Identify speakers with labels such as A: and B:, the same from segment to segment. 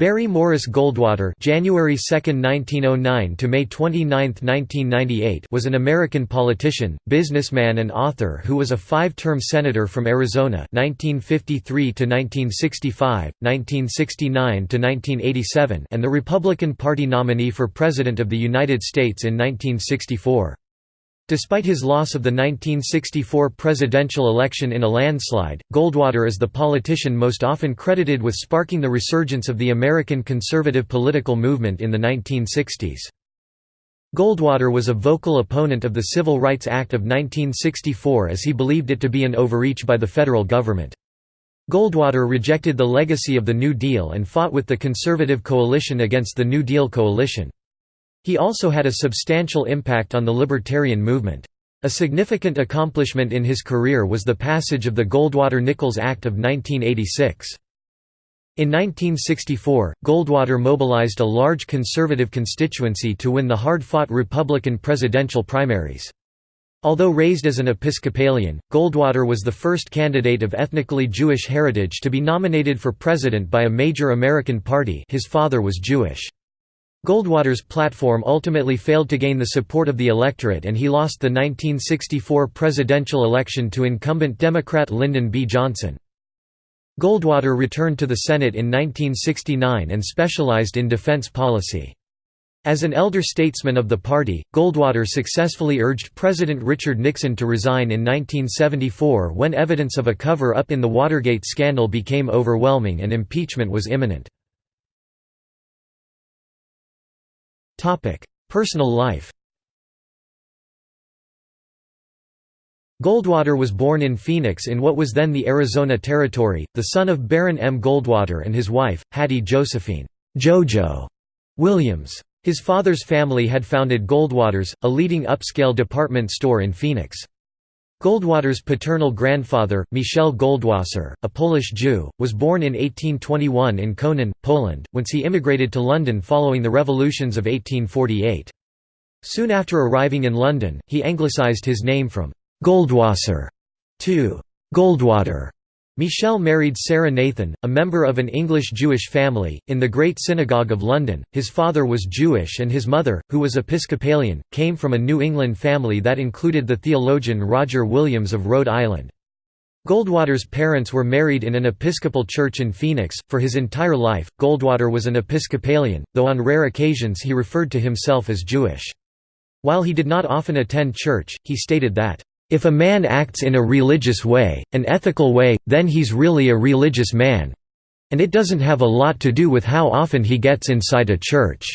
A: Barry Morris Goldwater January 2, 1909 to May 29, 1998 was an American politician, businessman and author who was a five-term senator from Arizona 1953 to 1965, 1969 to 1987 and the Republican Party nominee for President of the United States in 1964. Despite his loss of the 1964 presidential election in a landslide, Goldwater is the politician most often credited with sparking the resurgence of the American conservative political movement in the 1960s. Goldwater was a vocal opponent of the Civil Rights Act of 1964 as he believed it to be an overreach by the federal government. Goldwater rejected the legacy of the New Deal and fought with the conservative coalition against the New Deal coalition. He also had a substantial impact on the libertarian movement. A significant accomplishment in his career was the passage of the Goldwater-Nichols Act of 1986. In 1964, Goldwater mobilized a large conservative constituency to win the hard-fought Republican presidential primaries. Although raised as an Episcopalian, Goldwater was the first candidate of ethnically Jewish heritage to be nominated for president by a major American party his father was Jewish. Goldwater's platform ultimately failed to gain the support of the electorate and he lost the 1964 presidential election to incumbent Democrat Lyndon B. Johnson. Goldwater returned to the Senate in 1969 and specialized in defense policy. As an elder statesman of the party, Goldwater successfully urged President Richard Nixon to resign in 1974 when evidence of a cover-up in the Watergate scandal became overwhelming and impeachment was imminent. Personal life Goldwater was born in Phoenix in what was then the Arizona Territory, the son of Baron M. Goldwater and his wife, Hattie Josephine Jojo Williams. His father's family had founded Goldwater's, a leading upscale department store in Phoenix. Goldwater's paternal grandfather, Michel Goldwasser, a Polish Jew, was born in 1821 in Konin, Poland, whence he immigrated to London following the revolutions of 1848. Soon after arriving in London, he anglicised his name from Goldwasser to Goldwater. Michel married Sarah Nathan, a member of an English Jewish family, in the Great Synagogue of London. His father was Jewish and his mother, who was Episcopalian, came from a New England family that included the theologian Roger Williams of Rhode Island. Goldwater's parents were married in an Episcopal church in Phoenix. For his entire life, Goldwater was an Episcopalian, though on rare occasions he referred to himself as Jewish. While he did not often attend church, he stated that, if a man acts in a religious way, an ethical way, then he's really a religious man. And it doesn't have a lot to do with how often he gets inside a church."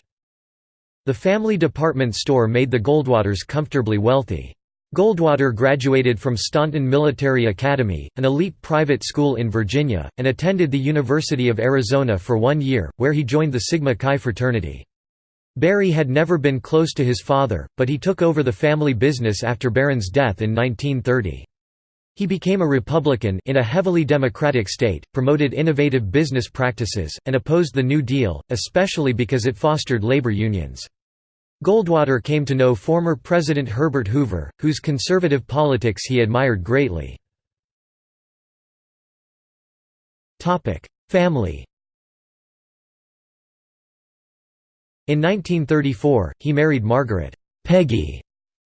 A: The family department store made the Goldwaters comfortably wealthy. Goldwater graduated from Staunton Military Academy, an elite private school in Virginia, and attended the University of Arizona for one year, where he joined the Sigma Chi fraternity. Barry had never been close to his father, but he took over the family business after Baron's death in 1930. He became a Republican in a heavily Democratic state, promoted innovative business practices, and opposed the New Deal, especially because it fostered labor unions. Goldwater came to know former President Herbert Hoover, whose conservative politics he admired greatly. Family In 1934, he married Margaret Peggy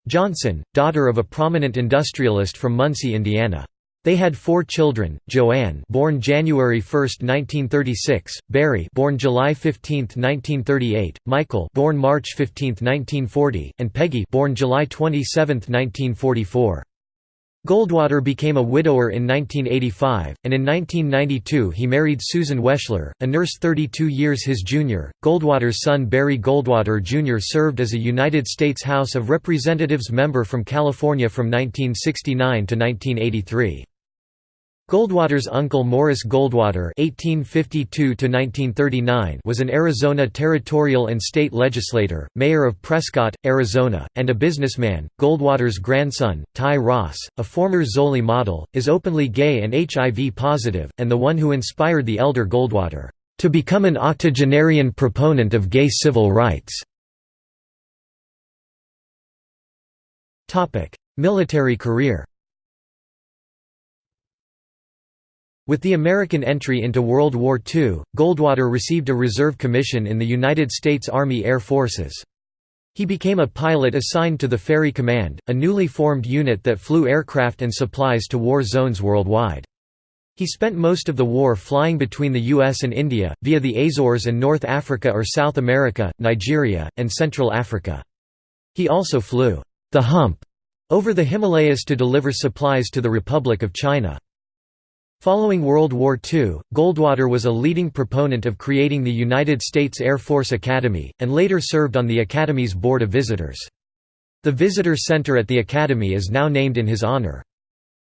A: Johnson, daughter of a prominent industrialist from Muncie, Indiana. They had four children: Joanne, born January 1, 1936; Barry, born July 15, 1938; Michael, born March 15, 1940; and Peggy, born July 27, 1944. Goldwater became a widower in 1985, and in 1992 he married Susan Wechsler, a nurse 32 years his junior. Goldwater's son Barry Goldwater Jr. served as a United States House of Representatives member from California from 1969 to 1983. Goldwater's uncle Morris Goldwater (1852–1939) was an Arizona territorial and state legislator, mayor of Prescott, Arizona, and a businessman. Goldwater's grandson, Ty Ross, a former Zoli model, is openly gay and HIV positive, and the one who inspired the elder Goldwater to become an octogenarian proponent of gay civil rights. Topic: Military career. With the American entry into World War II, Goldwater received a reserve commission in the United States Army Air Forces. He became a pilot assigned to the Ferry Command, a newly formed unit that flew aircraft and supplies to war zones worldwide. He spent most of the war flying between the US and India, via the Azores and North Africa or South America, Nigeria, and Central Africa. He also flew the hump over the Himalayas to deliver supplies to the Republic of China. Following World War II, Goldwater was a leading proponent of creating the United States Air Force Academy, and later served on the Academy's Board of Visitors. The Visitor Center at the Academy is now named in his honor.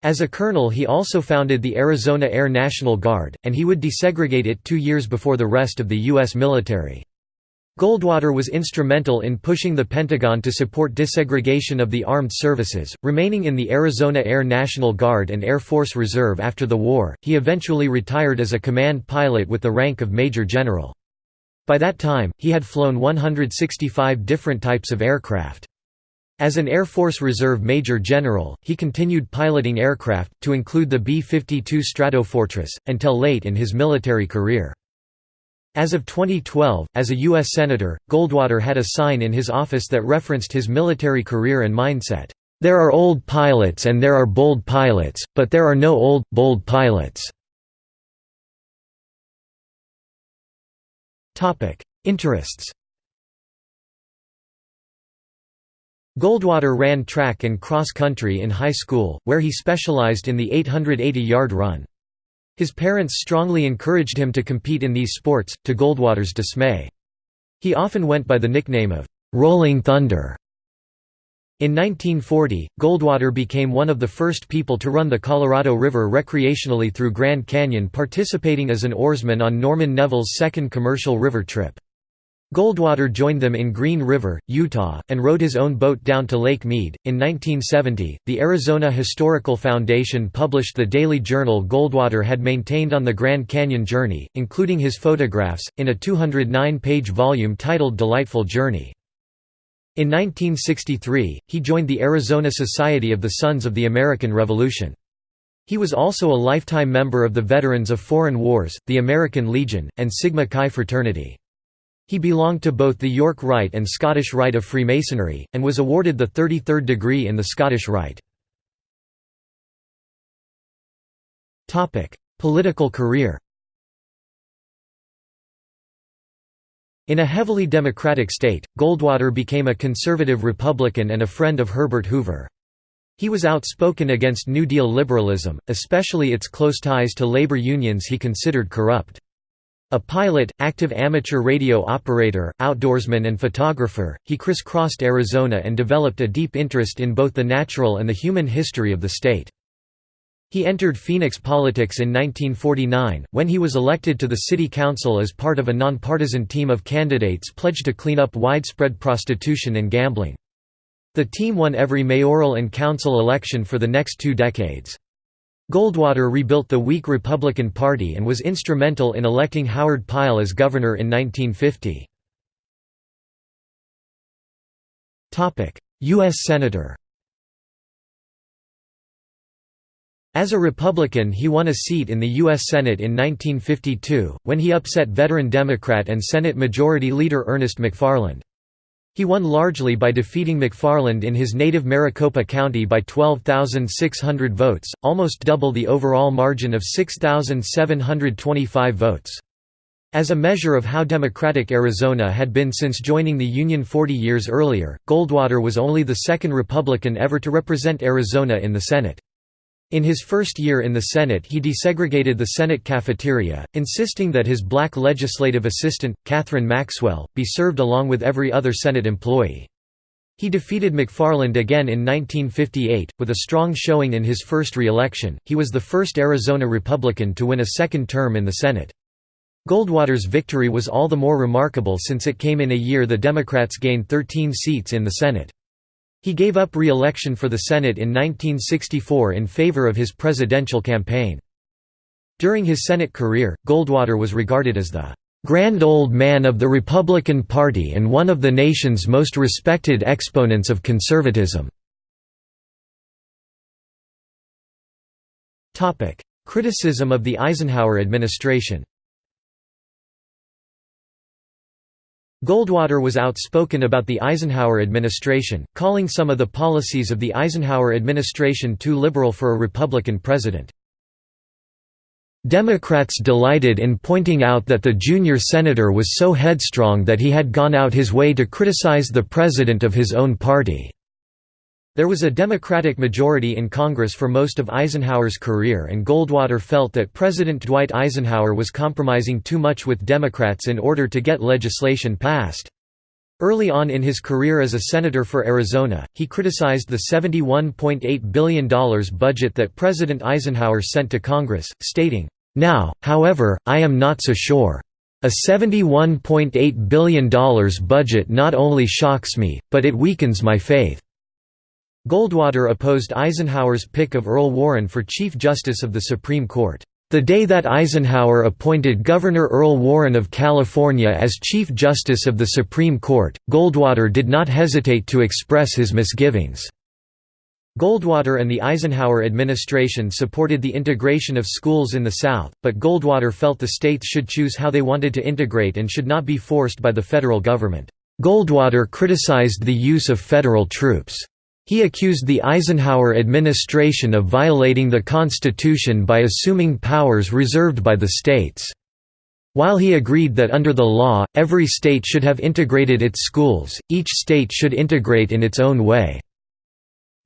A: As a colonel he also founded the Arizona Air National Guard, and he would desegregate it two years before the rest of the U.S. military. Goldwater was instrumental in pushing the Pentagon to support desegregation of the armed services, remaining in the Arizona Air National Guard and Air Force Reserve after the war. He eventually retired as a command pilot with the rank of Major General. By that time, he had flown 165 different types of aircraft. As an Air Force Reserve Major General, he continued piloting aircraft, to include the B-52 Stratofortress, until late in his military career. As of 2012, as a U.S. Senator, Goldwater had a sign in his office that referenced his military career and mindset. There are old pilots and there are bold pilots, but there are no old, bold pilots. Interests Goldwater ran track and cross country in high school, where he specialized in the 880-yard run. His parents strongly encouraged him to compete in these sports, to Goldwater's dismay. He often went by the nickname of «Rolling Thunder». In 1940, Goldwater became one of the first people to run the Colorado River recreationally through Grand Canyon participating as an oarsman on Norman Nevills' second commercial river trip. Goldwater joined them in Green River, Utah, and rowed his own boat down to Lake Mead. In 1970, the Arizona Historical Foundation published the daily journal Goldwater had maintained on the Grand Canyon journey, including his photographs, in a 209 page volume titled Delightful Journey. In 1963, he joined the Arizona Society of the Sons of the American Revolution. He was also a lifetime member of the Veterans of Foreign Wars, the American Legion, and Sigma Chi fraternity. He belonged to both the York Rite and Scottish Rite of Freemasonry, and was awarded the 33rd degree in the Scottish Rite. Political career In a heavily Democratic state, Goldwater became a conservative Republican and a friend of Herbert Hoover. He was outspoken against New Deal liberalism, especially its close ties to labor unions he considered corrupt. A pilot, active amateur radio operator, outdoorsman and photographer, he crisscrossed Arizona and developed a deep interest in both the natural and the human history of the state. He entered Phoenix politics in 1949, when he was elected to the city council as part of a nonpartisan team of candidates pledged to clean up widespread prostitution and gambling. The team won every mayoral and council election for the next two decades. Goldwater rebuilt the weak Republican Party and was instrumental in electing Howard Pyle as governor in 1950. U.S. Senator As a Republican he won a seat in the U.S. Senate in 1952, when he upset veteran Democrat and Senate Majority Leader Ernest McFarland. He won largely by defeating McFarland in his native Maricopa County by 12,600 votes, almost double the overall margin of 6,725 votes. As a measure of how democratic Arizona had been since joining the Union 40 years earlier, Goldwater was only the second Republican ever to represent Arizona in the Senate. In his first year in the Senate he desegregated the Senate cafeteria, insisting that his black legislative assistant, Catherine Maxwell, be served along with every other Senate employee. He defeated McFarland again in 1958, with a strong showing in his first re-election. He was the first Arizona Republican to win a second term in the Senate. Goldwater's victory was all the more remarkable since it came in a year the Democrats gained 13 seats in the Senate. He gave up re-election for the Senate in 1964 in favor of his presidential campaign. During his Senate career, Goldwater was regarded as the "...grand old man of the Republican Party and one of the nation's most respected exponents of conservatism." Criticism of the Eisenhower administration Goldwater was outspoken about the Eisenhower administration, calling some of the policies of the Eisenhower administration too liberal for a Republican president. Democrats delighted in pointing out that the junior senator was so headstrong that he had gone out his way to criticize the president of his own party. There was a Democratic majority in Congress for most of Eisenhower's career and Goldwater felt that President Dwight Eisenhower was compromising too much with Democrats in order to get legislation passed. Early on in his career as a senator for Arizona, he criticized the $71.8 billion budget that President Eisenhower sent to Congress, stating, "'Now, however, I am not so sure. A $71.8 billion budget not only shocks me, but it weakens my faith. Goldwater opposed Eisenhower's pick of Earl Warren for Chief Justice of the Supreme Court. The day that Eisenhower appointed Governor Earl Warren of California as Chief Justice of the Supreme Court, Goldwater did not hesitate to express his misgivings. Goldwater and the Eisenhower administration supported the integration of schools in the South, but Goldwater felt the states should choose how they wanted to integrate and should not be forced by the federal government. Goldwater criticized the use of federal troops. He accused the Eisenhower administration of violating the Constitution by assuming powers reserved by the states. While he agreed that under the law, every state should have integrated its schools, each state should integrate in its own way.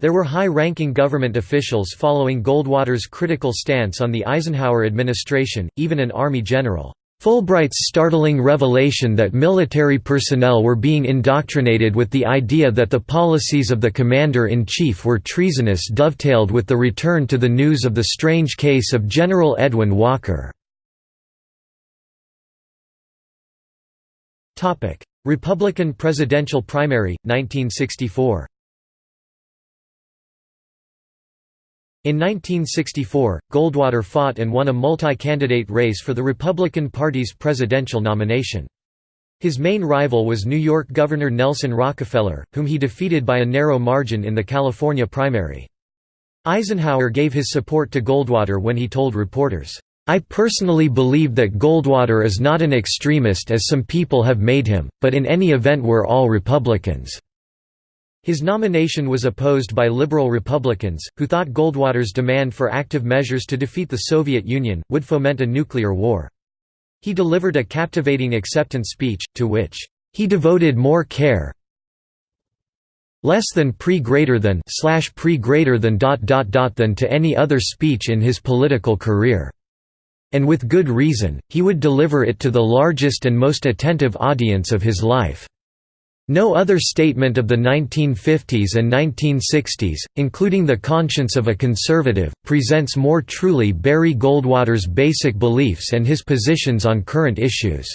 A: There were high-ranking government officials following Goldwater's critical stance on the Eisenhower administration, even an Army general. Fulbright's startling revelation that military personnel were being indoctrinated with the idea that the policies of the commander-in-chief were treasonous dovetailed with the return to the news of the strange case of General Edwin Walker. Republican presidential primary, 1964 In 1964, Goldwater fought and won a multi-candidate race for the Republican Party's presidential nomination. His main rival was New York Governor Nelson Rockefeller, whom he defeated by a narrow margin in the California primary. Eisenhower gave his support to Goldwater when he told reporters, I personally believe that Goldwater is not an extremist as some people have made him, but in any event we're all Republicans. His nomination was opposed by liberal Republicans, who thought Goldwater's demand for active measures to defeat the Soviet Union, would foment a nuclear war. He delivered a captivating acceptance speech, to which, "...he devoted more care less than pre greater than slash pre greater than dot dot dot than to any other speech in his political career. And with good reason, he would deliver it to the largest and most attentive audience of his life." No other statement of the 1950s and 1960s, including the conscience of a conservative, presents more truly Barry Goldwater's basic beliefs and his positions on current issues.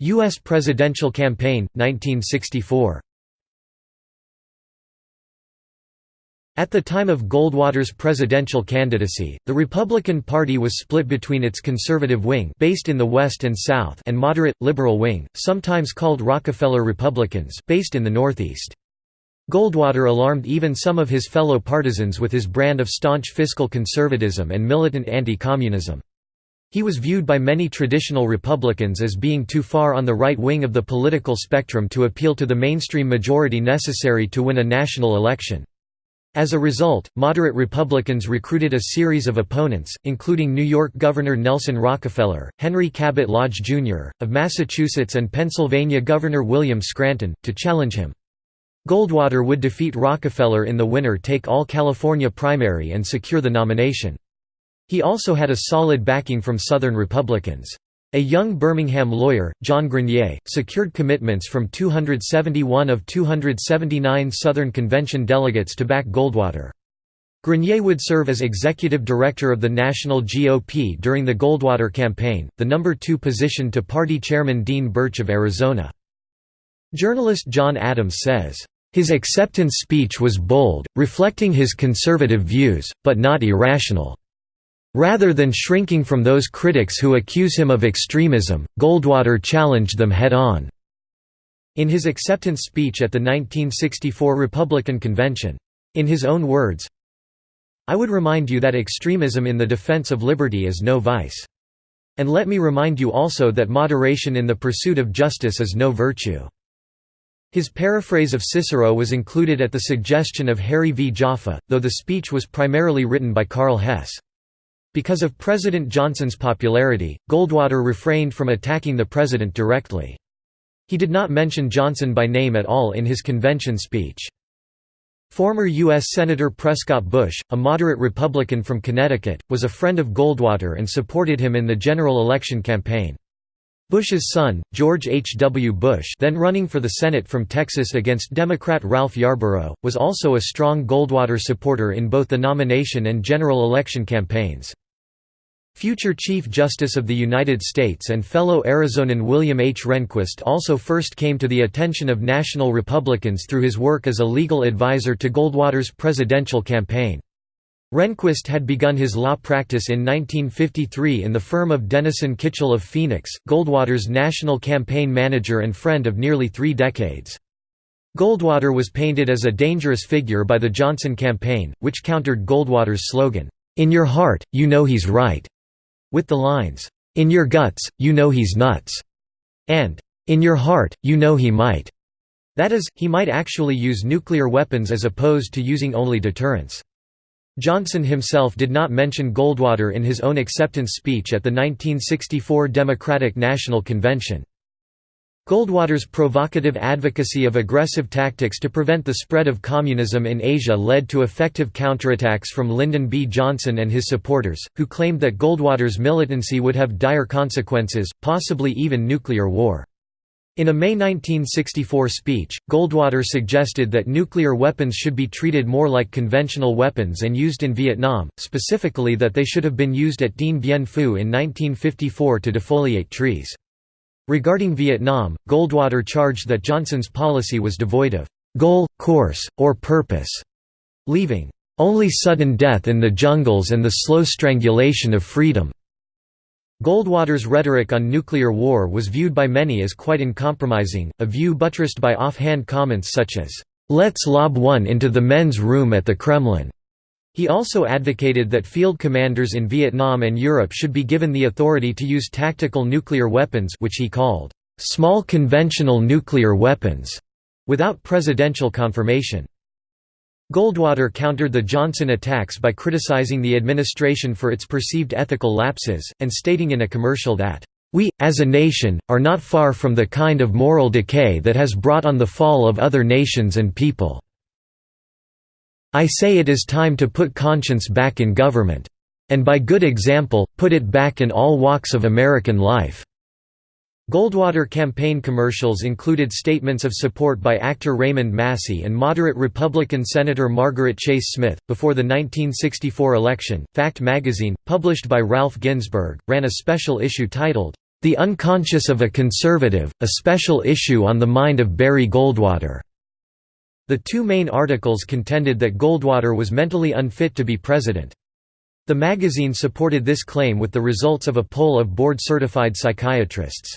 A: U.S. presidential campaign, 1964 At the time of Goldwater's presidential candidacy, the Republican Party was split between its conservative wing based in the West and South and moderate, liberal wing, sometimes called Rockefeller Republicans based in the Northeast. Goldwater alarmed even some of his fellow partisans with his brand of staunch fiscal conservatism and militant anti-communism. He was viewed by many traditional Republicans as being too far on the right wing of the political spectrum to appeal to the mainstream majority necessary to win a national election. As a result, moderate Republicans recruited a series of opponents, including New York Governor Nelson Rockefeller, Henry Cabot Lodge, Jr., of Massachusetts and Pennsylvania Governor William Scranton, to challenge him. Goldwater would defeat Rockefeller in the winner-take-all California primary and secure the nomination. He also had a solid backing from Southern Republicans. A young Birmingham lawyer, John Grenier, secured commitments from 271 of 279 Southern Convention delegates to back Goldwater. Grenier would serve as executive director of the national GOP during the Goldwater campaign, the number two position to party chairman Dean Burch of Arizona. Journalist John Adams says, "...his acceptance speech was bold, reflecting his conservative views, but not irrational." Rather than shrinking from those critics who accuse him of extremism, Goldwater challenged them head-on. In his acceptance speech at the 1964 Republican Convention, In his own words, I would remind you that extremism in the defense of liberty is no vice. And let me remind you also that moderation in the pursuit of justice is no virtue. His paraphrase of Cicero was included at the suggestion of Harry V. Jaffa, though the speech was primarily written by Karl Hess. Because of President Johnson's popularity, Goldwater refrained from attacking the president directly. He did not mention Johnson by name at all in his convention speech. Former U.S. Senator Prescott Bush, a moderate Republican from Connecticut, was a friend of Goldwater and supported him in the general election campaign. Bush's son, George H. W. Bush then running for the Senate from Texas against Democrat Ralph Yarborough, was also a strong Goldwater supporter in both the nomination and general election campaigns. Future Chief Justice of the United States and fellow Arizonan William H. Rehnquist also first came to the attention of national Republicans through his work as a legal advisor to Goldwater's presidential campaign. Rehnquist had begun his law practice in 1953 in the firm of Denison Kitchel of Phoenix, Goldwater's national campaign manager and friend of nearly three decades. Goldwater was painted as a dangerous figure by the Johnson campaign, which countered Goldwater's slogan, "'In your heart, you know he's right' with the lines, "'In your guts, you know he's nuts' and "'In your heart, you know he might' that is, he might actually use nuclear weapons as opposed to using only deterrence. Johnson himself did not mention Goldwater in his own acceptance speech at the 1964 Democratic National Convention. Goldwater's provocative advocacy of aggressive tactics to prevent the spread of communism in Asia led to effective counterattacks from Lyndon B. Johnson and his supporters, who claimed that Goldwater's militancy would have dire consequences, possibly even nuclear war. In a May 1964 speech, Goldwater suggested that nuclear weapons should be treated more like conventional weapons and used in Vietnam, specifically that they should have been used at Dien Bien Phu in 1954 to defoliate trees. Regarding Vietnam, Goldwater charged that Johnson's policy was devoid of goal, course, or purpose, leaving only sudden death in the jungles and the slow strangulation of freedom. Goldwater's rhetoric on nuclear war was viewed by many as quite uncompromising, a view buttressed by offhand comments such as, "'Let's lob one into the men's room at the Kremlin'". He also advocated that field commanders in Vietnam and Europe should be given the authority to use tactical nuclear weapons which he called, "'small conventional nuclear weapons' without presidential confirmation. Goldwater countered the Johnson attacks by criticizing the administration for its perceived ethical lapses, and stating in a commercial that, "...we, as a nation, are not far from the kind of moral decay that has brought on the fall of other nations and people. I say it is time to put conscience back in government. And by good example, put it back in all walks of American life." Goldwater campaign commercials included statements of support by actor Raymond Massey and moderate Republican Senator Margaret Chase Smith. Before the 1964 election, Fact magazine, published by Ralph Ginzburg, ran a special issue titled, The Unconscious of a Conservative, a special issue on the mind of Barry Goldwater. The two main articles contended that Goldwater was mentally unfit to be president. The magazine supported this claim with the results of a poll of board-certified psychiatrists.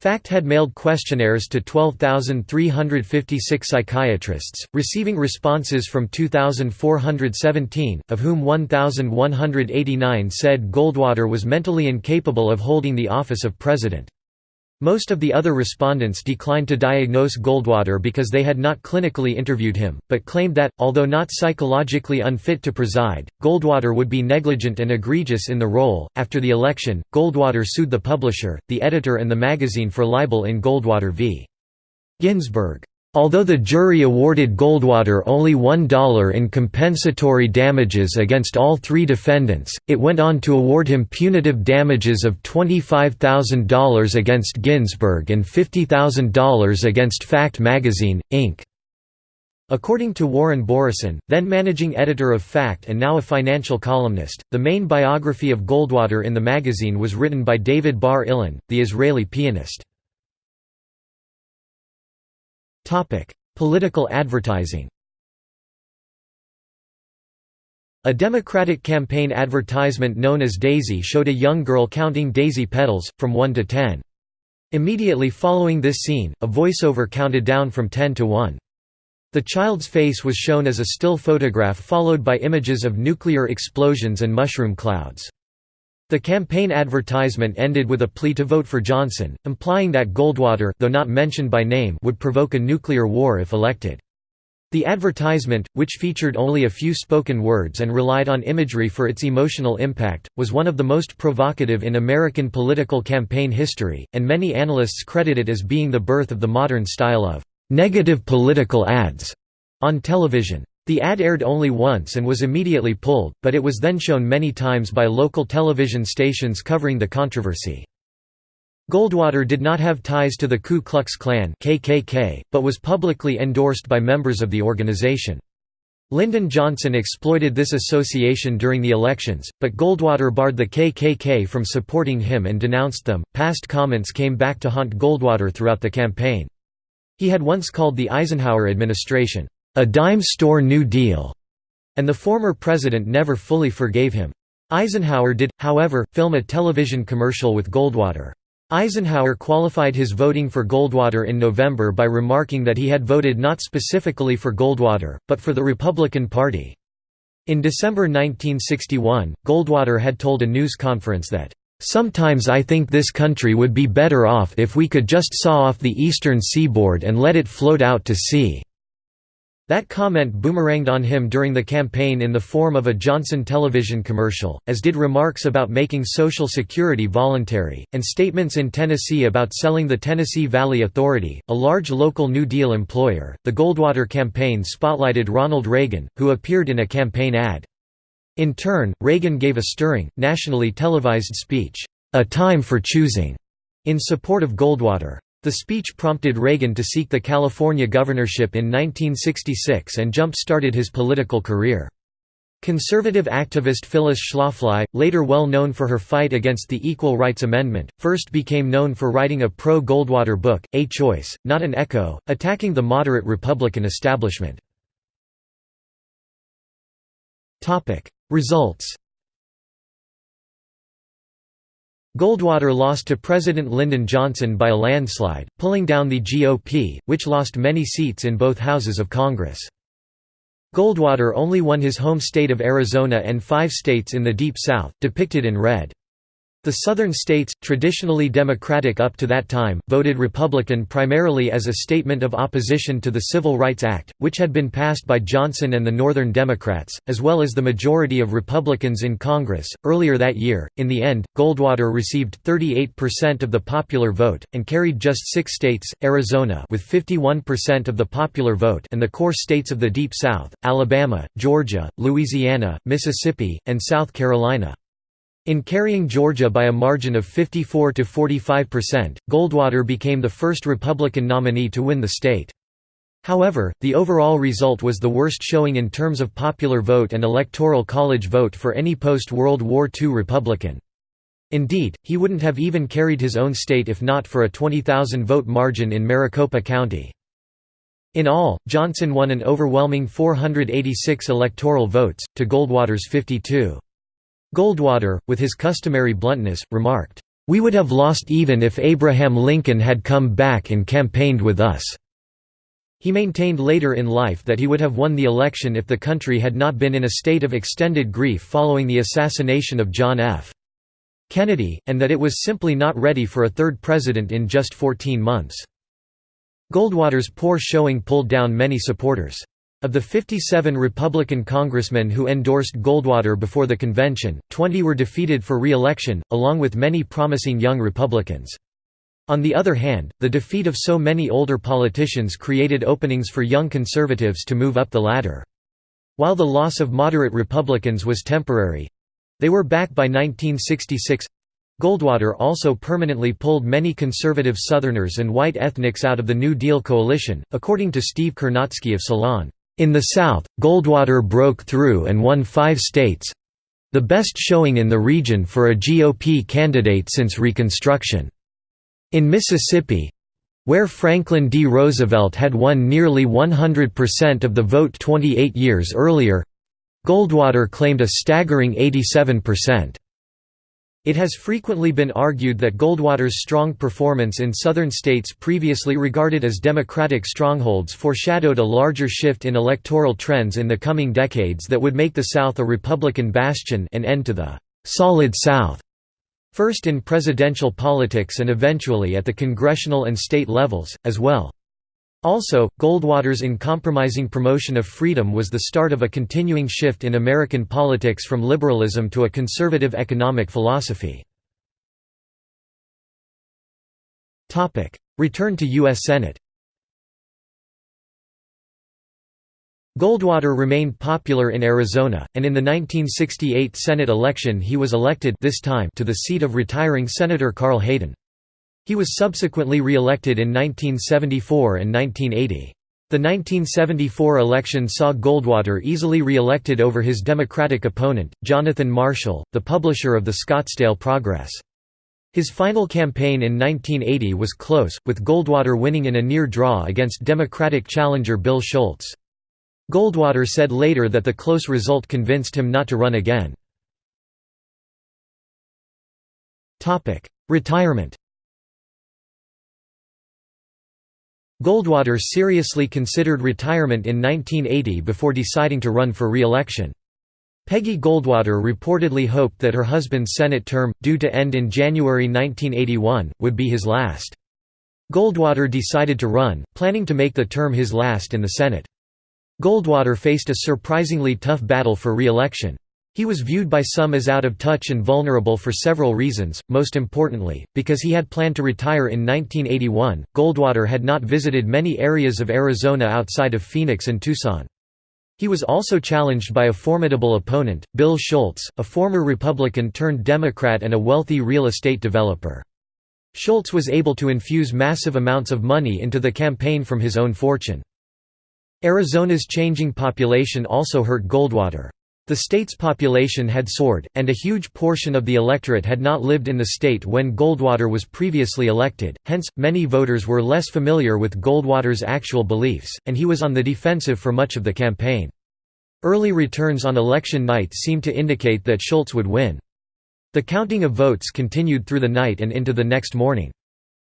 A: FACT had mailed questionnaires to 12,356 psychiatrists, receiving responses from 2,417, of whom 1,189 said Goldwater was mentally incapable of holding the office of president. Most of the other respondents declined to diagnose Goldwater because they had not clinically interviewed him, but claimed that, although not psychologically unfit to preside, Goldwater would be negligent and egregious in the role. After the election, Goldwater sued the publisher, the editor, and the magazine for libel in Goldwater v. Ginzburg. Although the jury awarded Goldwater only $1 in compensatory damages against all three defendants, it went on to award him punitive damages of $25,000 against Ginzburg and $50,000 against Fact Magazine, Inc. According to Warren Boroson, then managing editor of Fact and now a financial columnist, the main biography of Goldwater in the magazine was written by David Bar-Illan, the Israeli pianist. Topic: Political advertising. A Democratic campaign advertisement known as Daisy showed a young girl counting daisy petals, from 1 to 10. Immediately following this scene, a voiceover counted down from 10 to 1. The child's face was shown as a still photograph followed by images of nuclear explosions and mushroom clouds. The campaign advertisement ended with a plea to vote for Johnson, implying that Goldwater though not mentioned by name would provoke a nuclear war if elected. The advertisement, which featured only a few spoken words and relied on imagery for its emotional impact, was one of the most provocative in American political campaign history, and many analysts credit it as being the birth of the modern style of negative political ads on television. The ad aired only once and was immediately pulled, but it was then shown many times by local television stations covering the controversy. Goldwater did not have ties to the Ku Klux Klan KKK, but was publicly endorsed by members of the organization. Lyndon Johnson exploited this association during the elections, but Goldwater barred the KKK from supporting him and denounced them. Past comments came back to haunt Goldwater throughout the campaign. He had once called the Eisenhower administration, a dime store New Deal, and the former president never fully forgave him. Eisenhower did, however, film a television commercial with Goldwater. Eisenhower qualified his voting for Goldwater in November by remarking that he had voted not specifically for Goldwater, but for the Republican Party. In December 1961, Goldwater had told a news conference that, Sometimes I think this country would be better off if we could just saw off the eastern seaboard and let it float out to sea." That comment boomeranged on him during the campaign in the form of a Johnson television commercial, as did remarks about making Social Security voluntary, and statements in Tennessee about selling the Tennessee Valley Authority, a large local New Deal employer. The Goldwater campaign spotlighted Ronald Reagan, who appeared in a campaign ad. In turn, Reagan gave a stirring, nationally televised speech, "'A Time for Choosing' in support of Goldwater. The speech prompted Reagan to seek the California governorship in 1966 and jump-started his political career. Conservative activist Phyllis Schlafly, later well known for her fight against the Equal Rights Amendment, first became known for writing a pro-Goldwater book, A Choice, Not an Echo, attacking the moderate Republican establishment. Results Goldwater lost to President Lyndon Johnson by a landslide, pulling down the GOP, which lost many seats in both houses of Congress. Goldwater only won his home state of Arizona and five states in the Deep South, depicted in red. The Southern states, traditionally Democratic up to that time, voted Republican primarily as a statement of opposition to the Civil Rights Act, which had been passed by Johnson and the Northern Democrats, as well as the majority of Republicans in Congress. Earlier that year, in the end, Goldwater received 38% of the popular vote, and carried just six states Arizona with 51% of the popular vote, and the core states of the Deep South Alabama, Georgia, Louisiana, Mississippi, and South Carolina. In carrying Georgia by a margin of 54 to 45%, Goldwater became the first Republican nominee to win the state. However, the overall result was the worst showing in terms of popular vote and electoral college vote for any post-World War II Republican. Indeed, he wouldn't have even carried his own state if not for a 20,000 vote margin in Maricopa County. In all, Johnson won an overwhelming 486 electoral votes, to Goldwater's 52. Goldwater, with his customary bluntness, remarked, "...we would have lost even if Abraham Lincoln had come back and campaigned with us." He maintained later in life that he would have won the election if the country had not been in a state of extended grief following the assassination of John F. Kennedy, and that it was simply not ready for a third president in just 14 months. Goldwater's poor showing pulled down many supporters. Of the 57 Republican congressmen who endorsed Goldwater before the convention, 20 were defeated for re-election, along with many promising young Republicans. On the other hand, the defeat of so many older politicians created openings for young conservatives to move up the ladder. While the loss of moderate Republicans was temporary—they were back by 1966 Goldwater also permanently pulled many conservative Southerners and white ethnics out of the New Deal coalition, according to Steve Kornacki of Salon. In the South, Goldwater broke through and won five states—the best showing in the region for a GOP candidate since Reconstruction. In Mississippi—where Franklin D. Roosevelt had won nearly 100% of the vote 28 years earlier—Goldwater claimed a staggering 87%. It has frequently been argued that Goldwater's strong performance in southern states previously regarded as Democratic strongholds foreshadowed a larger shift in electoral trends in the coming decades that would make the South a Republican bastion and end to the «solid South», first in presidential politics and eventually at the congressional and state levels, as well. Also, Goldwater's uncompromising promotion of freedom was the start of a continuing shift in American politics from liberalism to a conservative economic philosophy. Return to U.S. Senate Goldwater remained popular in Arizona, and in the 1968 Senate election he was elected this time to the seat of retiring Senator Carl Hayden. He was subsequently re-elected in 1974 and 1980. The 1974 election saw Goldwater easily re-elected over his Democratic opponent, Jonathan Marshall, the publisher of the Scottsdale Progress. His final campaign in 1980 was close, with Goldwater winning in a near draw against Democratic challenger Bill Schulz. Goldwater said later that the close result convinced him not to run again. Retirement Goldwater seriously considered retirement in 1980 before deciding to run for re-election. Peggy Goldwater reportedly hoped that her husband's Senate term, due to end in January 1981, would be his last. Goldwater decided to run, planning to make the term his last in the Senate. Goldwater faced a surprisingly tough battle for re-election. He was viewed by some as out of touch and vulnerable for several reasons, most importantly, because he had planned to retire in 1981. Goldwater had not visited many areas of Arizona outside of Phoenix and Tucson. He was also challenged by a formidable opponent, Bill Schulz, a former Republican turned Democrat and a wealthy real estate developer. Schulz was able to infuse massive amounts of money into the campaign from his own fortune. Arizona's changing population also hurt Goldwater. The state's population had soared, and a huge portion of the electorate had not lived in the state when Goldwater was previously elected, hence, many voters were less familiar with Goldwater's actual beliefs, and he was on the defensive for much of the campaign. Early returns on election night seemed to indicate that Schulz would win. The counting of votes continued through the night and into the next morning.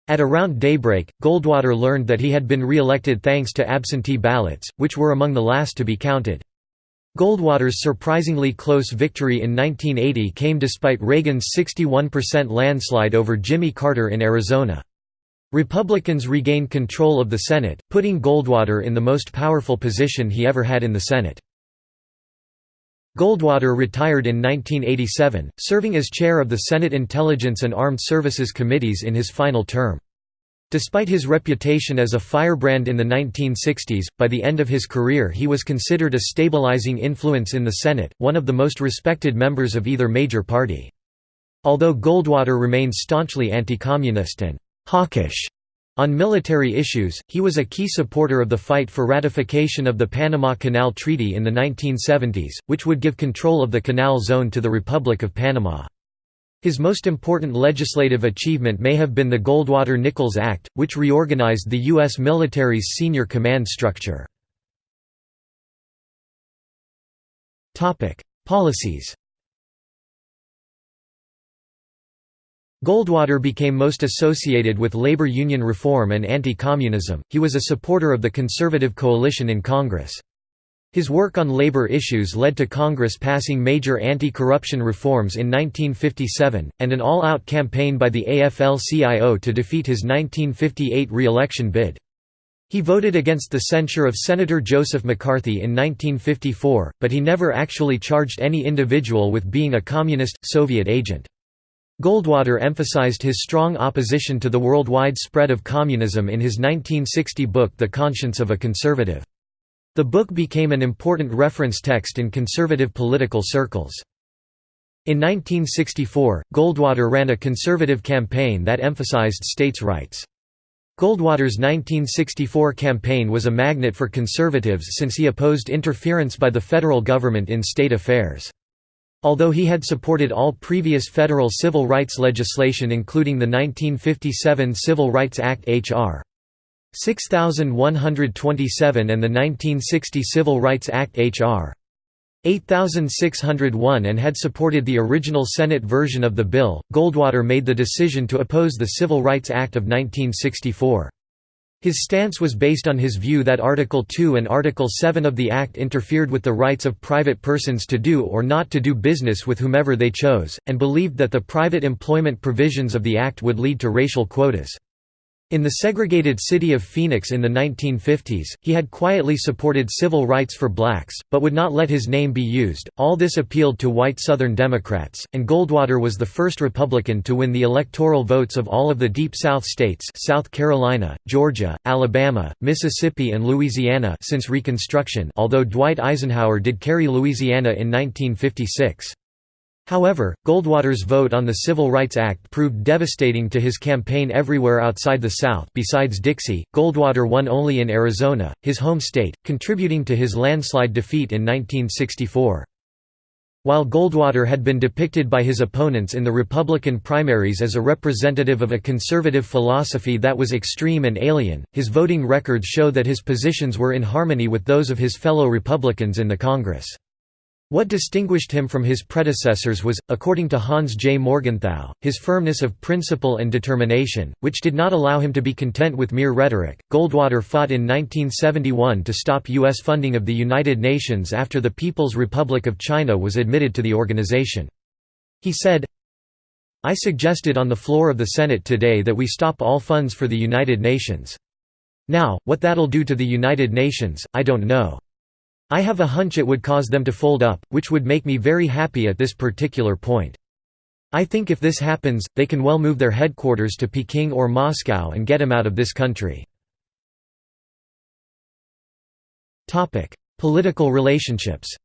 A: At around daybreak, Goldwater learned that he had been re-elected thanks to absentee ballots, which were among the last to be counted. Goldwater's surprisingly close victory in 1980 came despite Reagan's 61% landslide over Jimmy Carter in Arizona. Republicans regained control of the Senate, putting Goldwater in the most powerful position he ever had in the Senate. Goldwater retired in 1987, serving as chair of the Senate Intelligence and Armed Services Committees in his final term. Despite his reputation as a firebrand in the 1960s, by the end of his career he was considered a stabilizing influence in the Senate, one of the most respected members of either major party. Although Goldwater remained staunchly anti-communist and «hawkish» on military issues, he was a key supporter of the fight for ratification of the Panama Canal Treaty in the 1970s, which would give control of the canal zone to the Republic of Panama. His most important legislative achievement may have been the Goldwater-Nichols Act, which reorganized the U.S. military's senior command structure. Policies Goldwater became most associated with labor union reform and anti-communism, he was a supporter of the conservative coalition in Congress. His work on labor issues led to Congress passing major anti-corruption reforms in 1957, and an all-out campaign by the AFL-CIO to defeat his 1958 re-election bid. He voted against the censure of Senator Joseph McCarthy in 1954, but he never actually charged any individual with being a communist, Soviet agent. Goldwater emphasized his strong opposition to the worldwide spread of communism in his 1960 book The Conscience of a Conservative. The book became an important reference text in conservative political circles. In 1964, Goldwater ran a conservative campaign that emphasized states' rights. Goldwater's 1964 campaign was a magnet for conservatives since he opposed interference by the federal government in state affairs. Although he had supported all previous federal civil rights legislation including the 1957 Civil Rights Act H.R. 6127 and the 1960 Civil Rights Act H.R. 8601 and had supported the original Senate version of the bill, Goldwater made the decision to oppose the Civil Rights Act of 1964. His stance was based on his view that Article 2 and Article 7 of the Act interfered with the rights of private persons to do or not to do business with whomever they chose, and believed that the private employment provisions of the Act would lead to racial quotas. In the segregated city of Phoenix in the 1950s, he had quietly supported civil rights for blacks, but would not let his name be used. All this appealed to white Southern Democrats, and Goldwater was the first Republican to win the electoral votes of all of the Deep South states South Carolina, Georgia, Alabama, Mississippi and Louisiana since Reconstruction although Dwight Eisenhower did carry Louisiana in 1956. However, Goldwater's vote on the Civil Rights Act proved devastating to his campaign everywhere outside the South besides Dixie, Goldwater won only in Arizona, his home state, contributing to his landslide defeat in 1964. While Goldwater had been depicted by his opponents in the Republican primaries as a representative of a conservative philosophy that was extreme and alien, his voting records show that his positions were in harmony with those of his fellow Republicans in the Congress. What distinguished him from his predecessors was, according to Hans J. Morgenthau, his firmness of principle and determination, which did not allow him to be content with mere rhetoric. Goldwater fought in 1971 to stop U.S. funding of the United Nations after the People's Republic of China was admitted to the organization. He said, I suggested on the floor of the Senate today that we stop all funds for the United Nations. Now, what that'll do to the United Nations, I don't know. I have a hunch it would cause them to fold up, which would make me very happy at this particular point. I think if this happens, they can well move their headquarters to Peking or Moscow and get him out of this country. Political relationships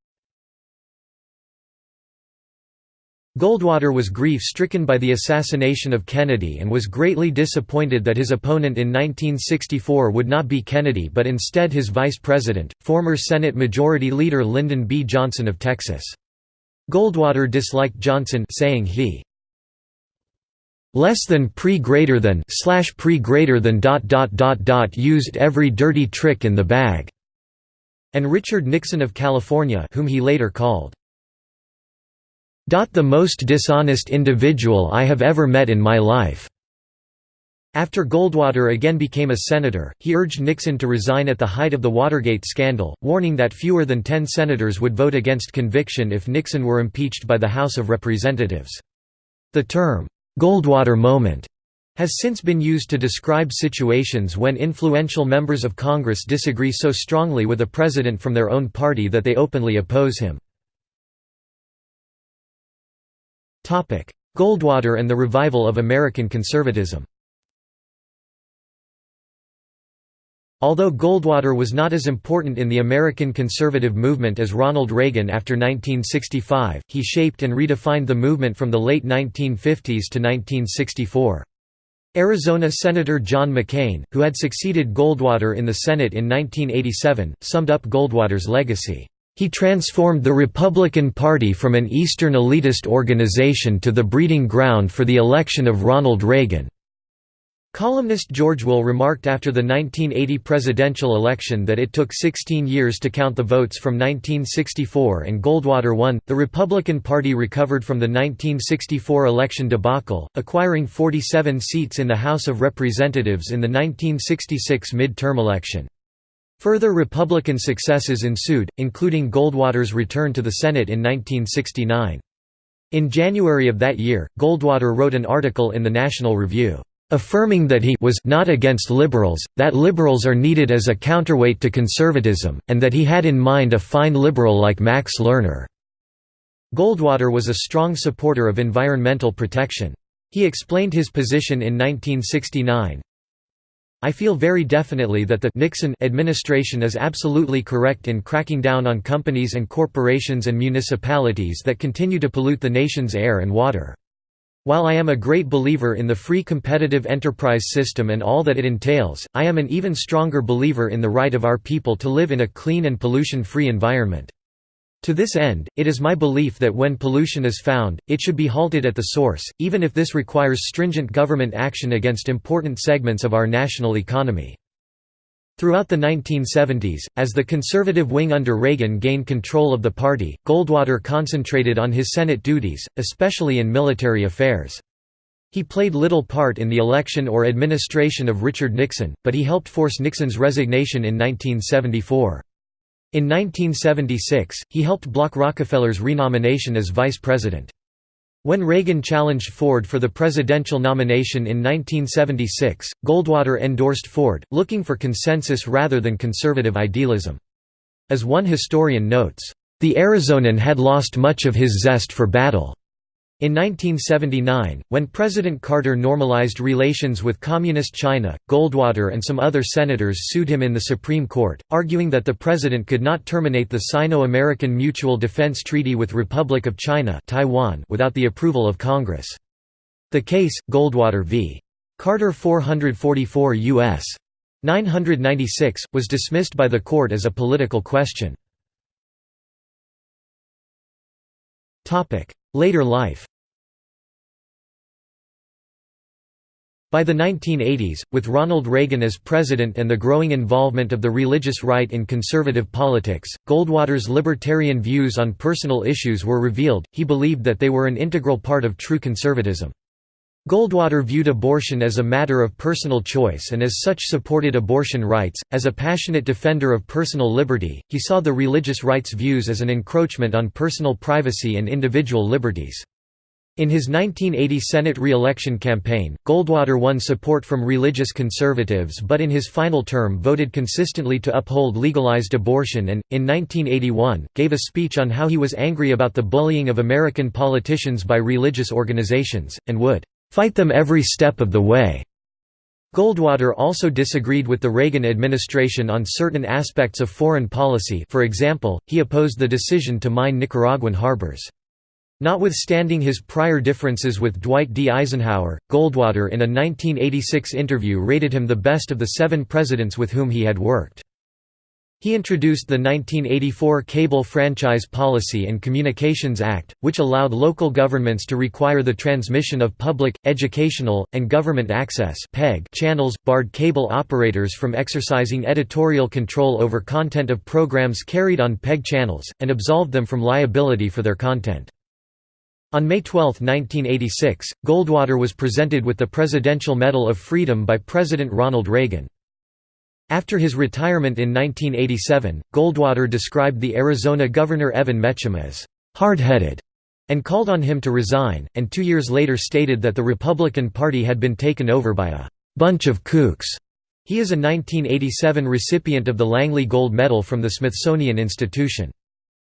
A: Goldwater was grief-stricken by the assassination of Kennedy and was greatly disappointed that his opponent in 1964 would not be Kennedy but instead his vice president, former Senate Majority Leader Lyndon B. Johnson of Texas. Goldwater disliked Johnson saying he less than pre greater than slash pre greater than dot dot dot dot used every dirty trick in the bag and Richard Nixon of California whom he later called the most dishonest individual I have ever met in my life." After Goldwater again became a senator, he urged Nixon to resign at the height of the Watergate scandal, warning that fewer than ten senators would vote against conviction if Nixon were impeached by the House of Representatives. The term, "'Goldwater moment' has since been used to describe situations when influential members of Congress disagree so strongly with a president from their own party that they openly oppose him. Goldwater and the revival of American conservatism Although Goldwater was not as important in the American conservative movement as Ronald Reagan after 1965, he shaped and redefined the movement from the late 1950s to 1964. Arizona Senator John McCain, who had succeeded Goldwater in the Senate in 1987, summed up Goldwater's legacy. He transformed the Republican Party from an Eastern elitist organization to the breeding ground for the election of Ronald Reagan. Columnist George Will remarked after the 1980 presidential election that it took 16 years to count the votes from 1964 and Goldwater won. The Republican Party recovered from the 1964 election debacle, acquiring 47 seats in the House of Representatives in the 1966 mid-term election. Further Republican successes ensued, including Goldwater's return to the Senate in 1969. In January of that year, Goldwater wrote an article in the National Review, affirming that he was not against liberals, that liberals are needed as a counterweight to conservatism, and that he had in mind a fine liberal like Max Lerner. Goldwater was a strong supporter of environmental protection. He explained his position in 1969, I feel very definitely that the Nixon administration is absolutely correct in cracking down on companies and corporations and municipalities that continue to pollute the nation's air and water. While I am a great believer in the free competitive enterprise system and all that it entails, I am an even stronger believer in the right of our people to live in a clean and pollution-free environment. To this end, it is my belief that when pollution is found, it should be halted at the source, even if this requires stringent government action against important segments of our national economy. Throughout the 1970s, as the conservative wing under Reagan gained control of the party, Goldwater concentrated on his Senate duties, especially in military affairs. He played little part in the election or administration of Richard Nixon, but he helped force Nixon's resignation in 1974. In 1976, he helped block Rockefeller's renomination as vice president. When Reagan challenged Ford for the presidential nomination in 1976, Goldwater endorsed Ford, looking for consensus rather than conservative idealism. As one historian notes, "...the Arizonan had lost much of his zest for battle." In 1979, when President Carter normalized relations with Communist China, Goldwater and some other senators sued him in the Supreme Court, arguing that the president could not terminate the Sino-American Mutual Defense Treaty with Republic of China Taiwan without the approval of Congress. The case, Goldwater v. Carter 444 U.S. 996, was dismissed by the court as a political question. Later life By the 1980s, with Ronald Reagan as president and the growing involvement of the religious right in conservative politics, Goldwater's libertarian views on personal issues were revealed, he believed that they were an integral part of true conservatism. Goldwater viewed abortion as a matter of personal choice and as such supported abortion rights. As a passionate defender of personal liberty, he saw the religious rights views as an encroachment on personal privacy and individual liberties. In his 1980 Senate re-election campaign, Goldwater won support from religious conservatives but in his final term voted consistently to uphold legalized abortion and, in 1981, gave a speech on how he was angry about the bullying of American politicians by religious organizations, and would "...fight them every step of the way." Goldwater also disagreed with the Reagan administration on certain aspects of foreign policy for example, he opposed the decision to mine Nicaraguan harbors. Notwithstanding his prior differences with Dwight D. Eisenhower, Goldwater in a 1986 interview rated him the best of the seven presidents with whom he had worked. He introduced the 1984 Cable Franchise Policy and Communications Act, which allowed local governments to require the transmission of public, educational, and government access channels, barred cable operators from exercising editorial control over content of programs carried on PEG channels, and absolved them from liability for their content. On May 12, 1986, Goldwater was presented with the Presidential Medal of Freedom by President Ronald Reagan. After his retirement in 1987, Goldwater described the Arizona Governor Evan Mecham as hard-headed and called on him to resign, and two years later stated that the Republican Party had been taken over by a bunch of kooks. He is a 1987 recipient of the Langley Gold Medal from the Smithsonian Institution.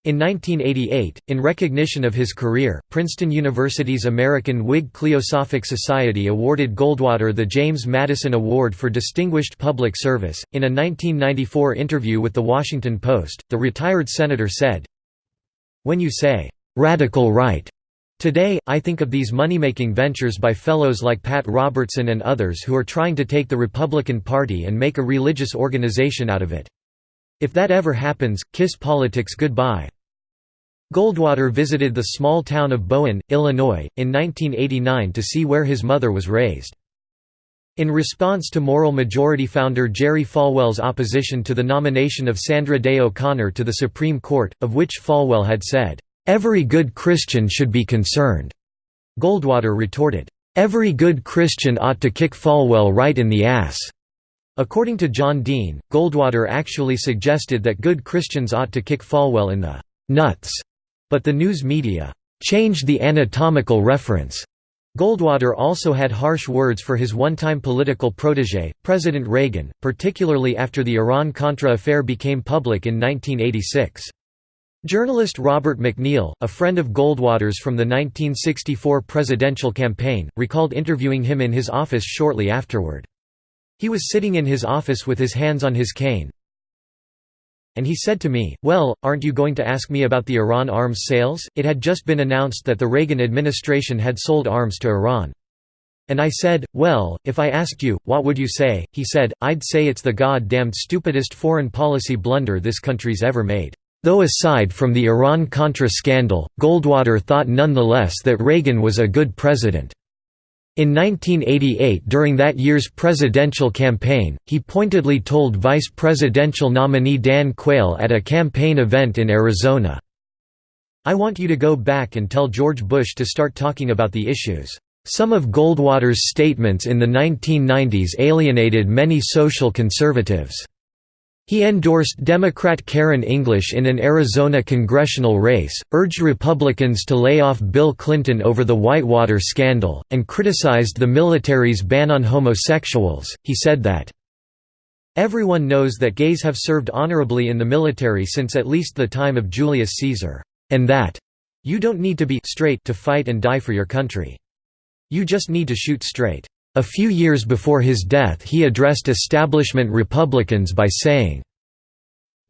A: In 1988, in recognition of his career, Princeton University's American Whig Cliosophic Society awarded Goldwater the James Madison Award for Distinguished Public Service. In a 1994 interview with The Washington Post, the retired senator said, When you say, radical right, Today, I think of these money-making ventures by fellows like Pat Robertson and others who are trying to take the Republican Party and make a religious organization out of it. If that ever happens, kiss politics goodbye. Goldwater visited the small town of Bowen, Illinois, in 1989 to see where his mother was raised. In response to Moral Majority founder Jerry Falwell's opposition to the nomination of Sandra Day O'Connor to the Supreme Court, of which Falwell had said, "'Every good Christian should be concerned'", Goldwater retorted, "'Every good Christian ought to kick Falwell right in the ass'". According to John Dean, Goldwater actually suggested that good Christians ought to kick Falwell in the nuts but the news media changed the anatomical reference. Goldwater also had harsh words for his one-time political protégé, President Reagan, particularly after the Iran-Contra affair became public in 1986. Journalist Robert MacNeil, a friend of Goldwater's from the 1964 presidential campaign, recalled interviewing him in his office shortly afterward. He was sitting in his office with his hands on his cane, and he said to me, well, aren't you going to ask me about the Iran arms sales? It had just been announced that the Reagan administration had sold arms to Iran. And I said, well, if I asked you, what would you say? He said, I'd say it's the god-damned stupidest foreign policy blunder this country's ever made. Though aside from the Iran-Contra scandal, Goldwater thought nonetheless that Reagan was a good president. In 1988 during that year's presidential campaign, he pointedly told vice presidential nominee Dan Quayle at a campaign event in Arizona, I want you to go back and tell George Bush to start talking about the issues. Some of Goldwater's statements in the 1990s alienated many social conservatives. He endorsed Democrat Karen English in an Arizona congressional race, urged Republicans to lay off Bill Clinton over the Whitewater scandal, and criticized the military's ban on homosexuals. He said that, Everyone knows that gays have served honorably in the military since at least the time of Julius Caesar, and that you don't need to be straight to fight and die for your country. You just need to shoot straight. A few years before his death he addressed establishment Republicans by saying,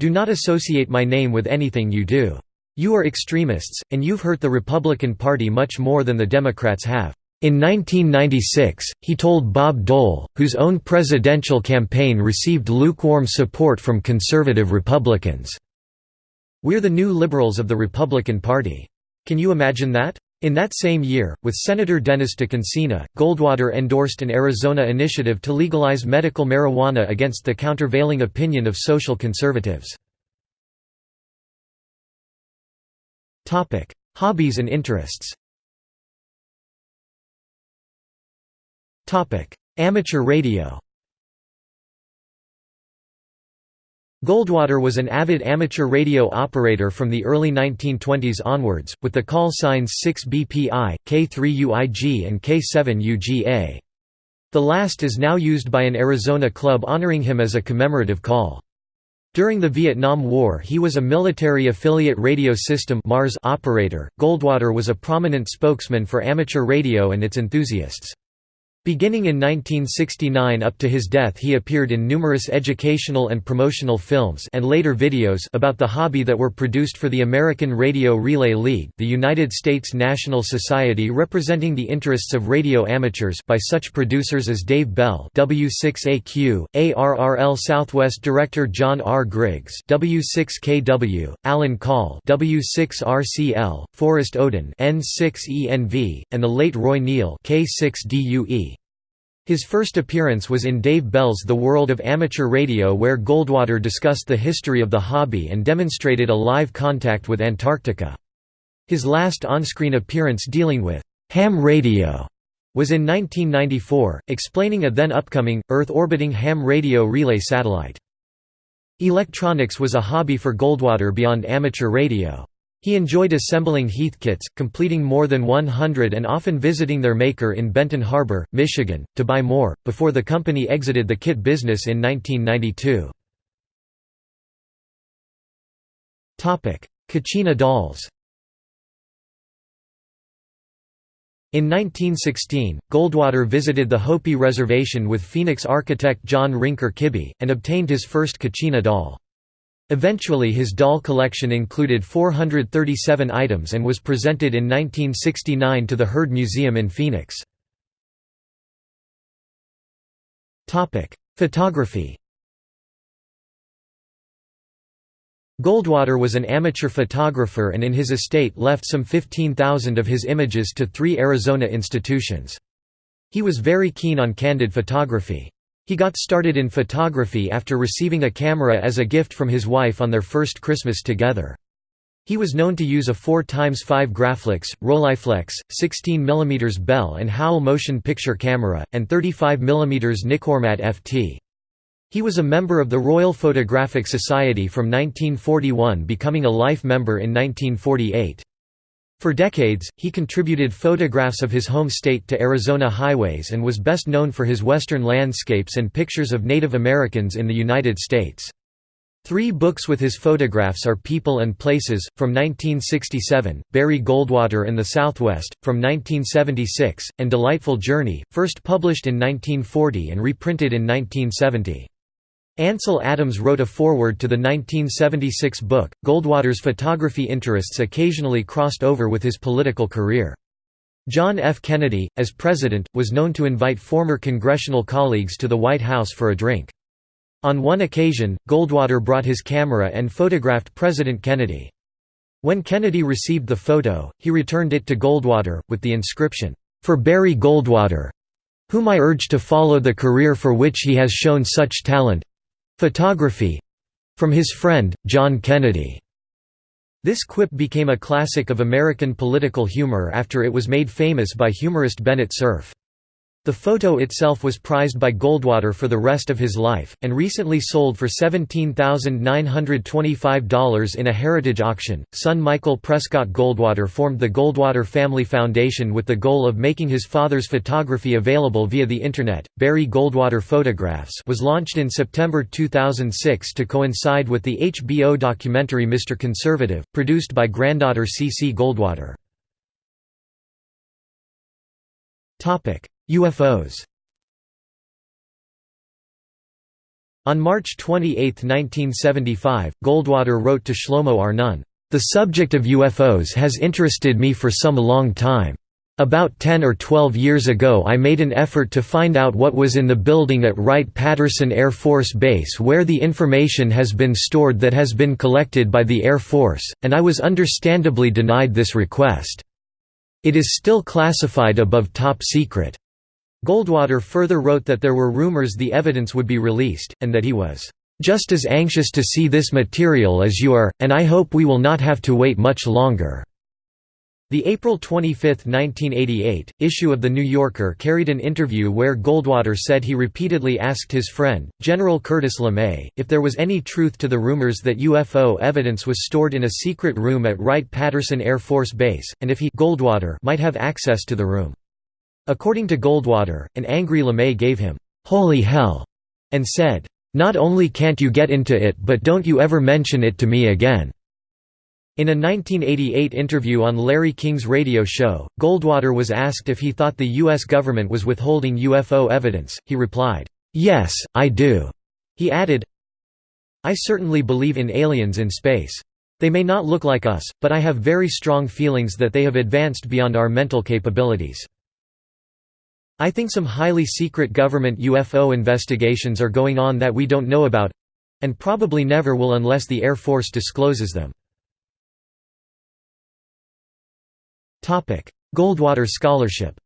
A: Do not associate my name with anything you do. You are extremists, and you've hurt the Republican Party much more than the Democrats have. In 1996, he told Bob Dole, whose own presidential campaign received lukewarm support from conservative Republicans, We're the new liberals of the Republican Party. Can you imagine that? In that same year, with Senator Dennis DeConcini, Goldwater endorsed an Arizona initiative to legalize medical marijuana against the countervailing opinion of social conservatives. Hobbies and interests Amateur radio Goldwater was an avid amateur radio operator from the early 1920s onwards, with the call signs 6BPI, K3UIG and K7UGA. The last is now used by an Arizona club honoring him as a commemorative call. During the Vietnam War he was a military affiliate radio system Mars operator. Goldwater was a prominent spokesman for amateur radio and its enthusiasts. Beginning in 1969 up to his death he appeared in numerous educational and promotional films and later videos about the hobby that were produced for the American Radio Relay League the United States National Society representing the interests of radio amateurs by such producers as Dave Bell W6AQ, ARRL Southwest Director John R. Griggs W6KW, Alan Call W6RCL, Forrest Odin N6ENV, and the late Roy Neal K6DUE. His first appearance was in Dave Bell's The World of Amateur Radio where Goldwater discussed the history of the hobby and demonstrated a live contact with Antarctica. His last on-screen appearance dealing with ham radio was in 1994, explaining a then upcoming, Earth-orbiting ham radio relay satellite. Electronics was a hobby for Goldwater beyond amateur radio. He enjoyed assembling Heathkits, completing more than 100 and often visiting their maker in Benton Harbor, Michigan, to buy more, before the company exited the kit business in 1992. Kachina dolls In 1916, Goldwater visited the Hopi Reservation with Phoenix architect John Rinker Kibbe, and obtained his first Kachina doll. Eventually his doll collection included 437 items and was presented in 1969 to the Heard Museum in Phoenix. Photography Goldwater was an amateur photographer and in his estate left some 15,000 of his images to three Arizona institutions. He was very keen on candid photography. He got started in photography after receiving a camera as a gift from his wife on their first Christmas together. He was known to use a 4x5 Graflex, Rolleiflex, 16mm Bell and Howell motion picture camera, and 35mm Nikkormat FT. He was a member of the Royal Photographic Society from 1941 becoming a life member in 1948. For decades, he contributed photographs of his home state to Arizona highways and was best known for his western landscapes and pictures of Native Americans in the United States. Three books with his photographs are People and Places, from 1967, Barry Goldwater and the Southwest, from 1976, and Delightful Journey, first published in 1940 and reprinted in 1970. Ansel Adams wrote a foreword to the 1976 book. Goldwater's photography interests occasionally crossed over with his political career. John F. Kennedy, as president, was known to invite former congressional colleagues to the White House for a drink. On one occasion, Goldwater brought his camera and photographed President Kennedy. When Kennedy received the photo, he returned it to Goldwater, with the inscription, "'For Barry Goldwater, whom I urge to follow the career for which he has shown such talent—photography, from his friend, John Kennedy. This quip became a classic of American political humor after it was made famous by humorist Bennett Cerf. The photo itself was prized by Goldwater for the rest of his life, and recently sold for $17,925 in a heritage auction. Son Michael Prescott Goldwater formed the Goldwater Family Foundation with the goal of making his father's photography available via the Internet. Barry Goldwater Photographs was launched in September 2006 to coincide with the HBO documentary Mr. Conservative, produced by granddaughter C. C. Goldwater. UFOs On March 28, 1975, Goldwater wrote to Shlomo Arnon, "...the subject of UFOs has interested me for some long time. About 10 or 12 years ago I made an effort to find out what was in the building at Wright-Patterson Air Force Base where the information has been stored that has been collected by the Air Force, and I was understandably denied this request. It is still classified above top secret. Goldwater further wrote that there were rumors the evidence would be released, and that he was, "...just as anxious to see this material as you are, and I hope we will not have to wait much longer." The April 25, 1988, issue of The New Yorker carried an interview where Goldwater said he repeatedly asked his friend, General Curtis LeMay, if there was any truth to the rumors that UFO evidence was stored in a secret room at Wright-Patterson Air Force Base, and if he Goldwater might have access to the room. According to Goldwater, an angry LeMay gave him, "'Holy hell' and said, "'Not only can't you get into it but don't you ever mention it to me again.'" In a 1988 interview on Larry King's radio show, Goldwater was asked if he thought the U.S. government was withholding UFO evidence. He replied, Yes, I do. He added, I certainly believe in aliens in space. They may not look like us, but I have very strong feelings that they have advanced beyond our mental capabilities. I think some highly secret government UFO investigations are going on that we don't know about—and probably never will unless the Air Force discloses them. Goldwater Scholarship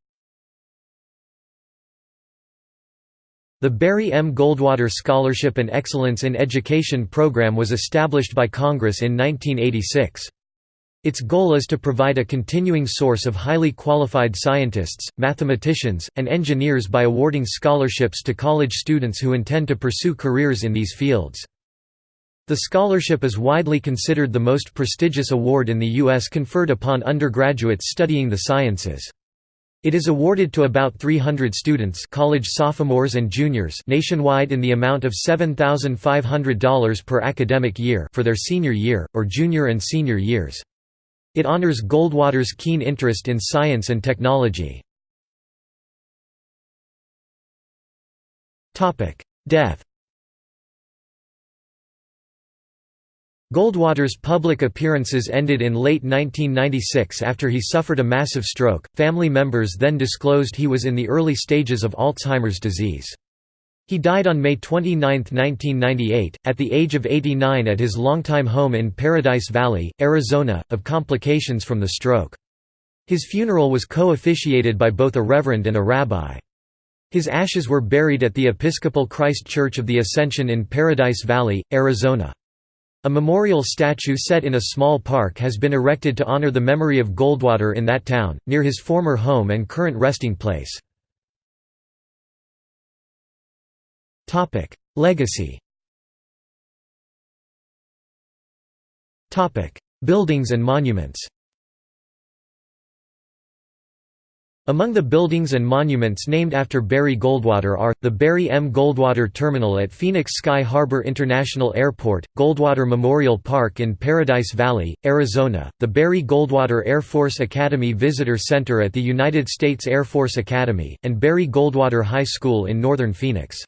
A: The Barry M. Goldwater Scholarship and Excellence in Education program was established by Congress in 1986. Its goal is to provide a continuing source of highly qualified scientists, mathematicians, and engineers by awarding scholarships to college students who intend to pursue careers in these fields. The scholarship is widely considered the most prestigious award in the U.S. conferred upon undergraduates studying the sciences. It is awarded to about 300 students college sophomores and juniors nationwide in the amount of $7,500 per academic year for their senior year, or junior and senior years. It honors Goldwater's keen interest in science and technology. Death Goldwater's public appearances ended in late 1996 after he suffered a massive stroke. Family members then disclosed he was in the early stages of Alzheimer's disease. He died on May 29, 1998, at the age of 89 at his longtime home in Paradise Valley, Arizona, of complications from the stroke. His funeral was co-officiated by both a reverend and a rabbi. His ashes were buried at the Episcopal Christ Church of the Ascension in Paradise Valley, Arizona. A memorial statue set in a small park has been erected to honor the memory of Goldwater in that town, near his former home and current resting place. Legacy Topic: Buildings and monuments Among the buildings and monuments named after Barry Goldwater are, the Barry M. Goldwater Terminal at Phoenix Sky Harbor International Airport, Goldwater Memorial Park in Paradise Valley, Arizona, the Barry Goldwater Air Force Academy Visitor Center at the United States Air Force Academy, and Barry Goldwater High School in northern Phoenix.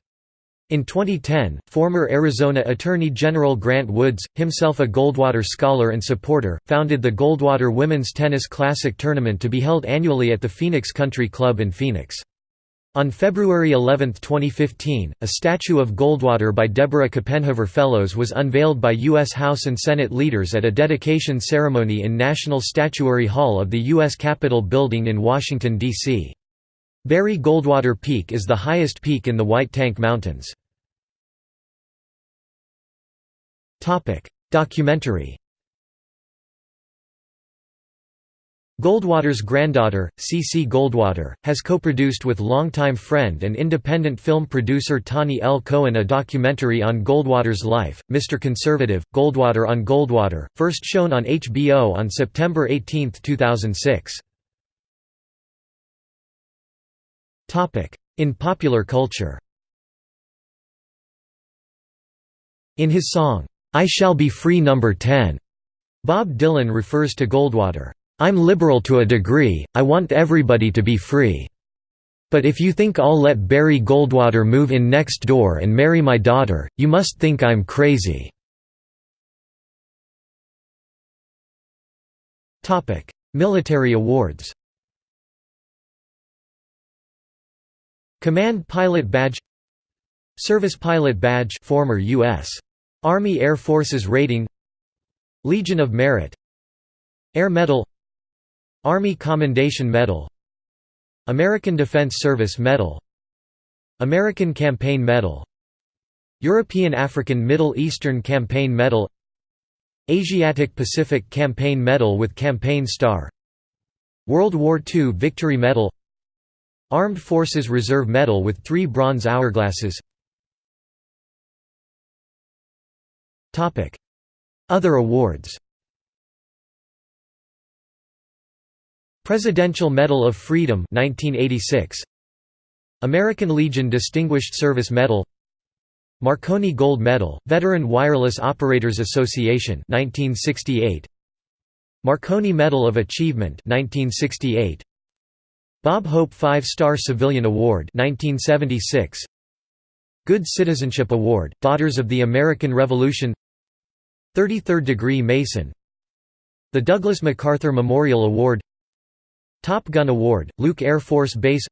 A: In 2010, former Arizona Attorney General Grant Woods, himself a Goldwater scholar and supporter, founded the Goldwater Women's Tennis Classic tournament to be held annually at the Phoenix Country Club in Phoenix. On February 11, 2015, a statue of Goldwater by Deborah Copenhaver Fellows was unveiled by U.S. House and Senate leaders at a dedication ceremony in National Statuary Hall of the U.S. Capitol Building in Washington, D.C. Barry Goldwater Peak is the highest peak in the White Tank Mountains. Documentary Goldwater's granddaughter, C.C. Goldwater, has co-produced with longtime friend and independent film producer Tani L. Cohen a documentary on Goldwater's life, Mr. Conservative, Goldwater on Goldwater, first shown on HBO on September 18, 2006. In popular culture In his song, "'I Shall Be Free No. 10", Bob Dylan refers to Goldwater, I'm liberal to a degree, I want everybody to be free. But if you think I'll let Barry Goldwater move in next door and marry my daughter, you must think I'm crazy." Military awards Command Pilot Badge Service Pilot Badge former U.S. Army Air Forces Rating Legion of Merit Air Medal Army Commendation Medal American Defense Service Medal American Campaign Medal European African Middle Eastern Campaign Medal Asiatic Pacific Campaign Medal with Campaign Star World War II Victory Medal Armed Forces Reserve Medal with three bronze hourglasses Other awards. Presidential Medal of Freedom 1986 American Legion Distinguished Service Medal. Marconi Gold Medal Veteran Wireless Operators Association 1968 Marconi Medal of Achievement 1968 Bob Hope 5-Star Civilian Award 1976 Good Citizenship Award Daughters of the American Revolution. 33rd degree Mason. The Douglas MacArthur Memorial Award. Top Gun Award, Luke Air Force Base.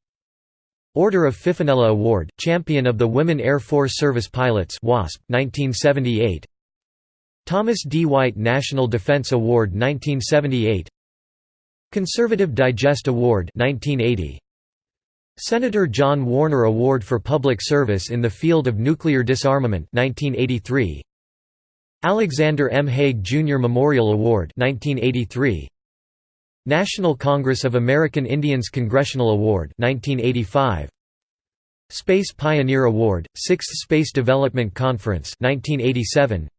A: Order of Fifinella Award, Champion of the Women Air Force Service Pilots WASP, 1978 Thomas D. White National Defense Award 1978 Conservative Digest Award 1980 Senator John Warner Award for Public Service in the Field of Nuclear Disarmament 1983 Alexander M. Haig Jr. Memorial Award 1983 National Congress of American Indians Congressional Award 1985 Space Pioneer Award 6th Space Development Conference 1987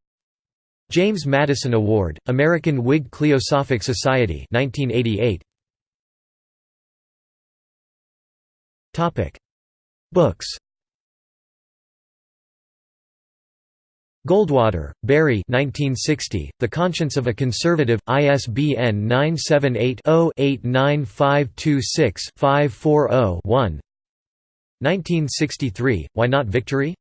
A: James Madison Award American Whig Cliosophic Society 1988 Topic. Books. Goldwater, Barry 1960, The Conscience of a Conservative, ISBN 978-0-89526-540-1 1963, Why Not Victory?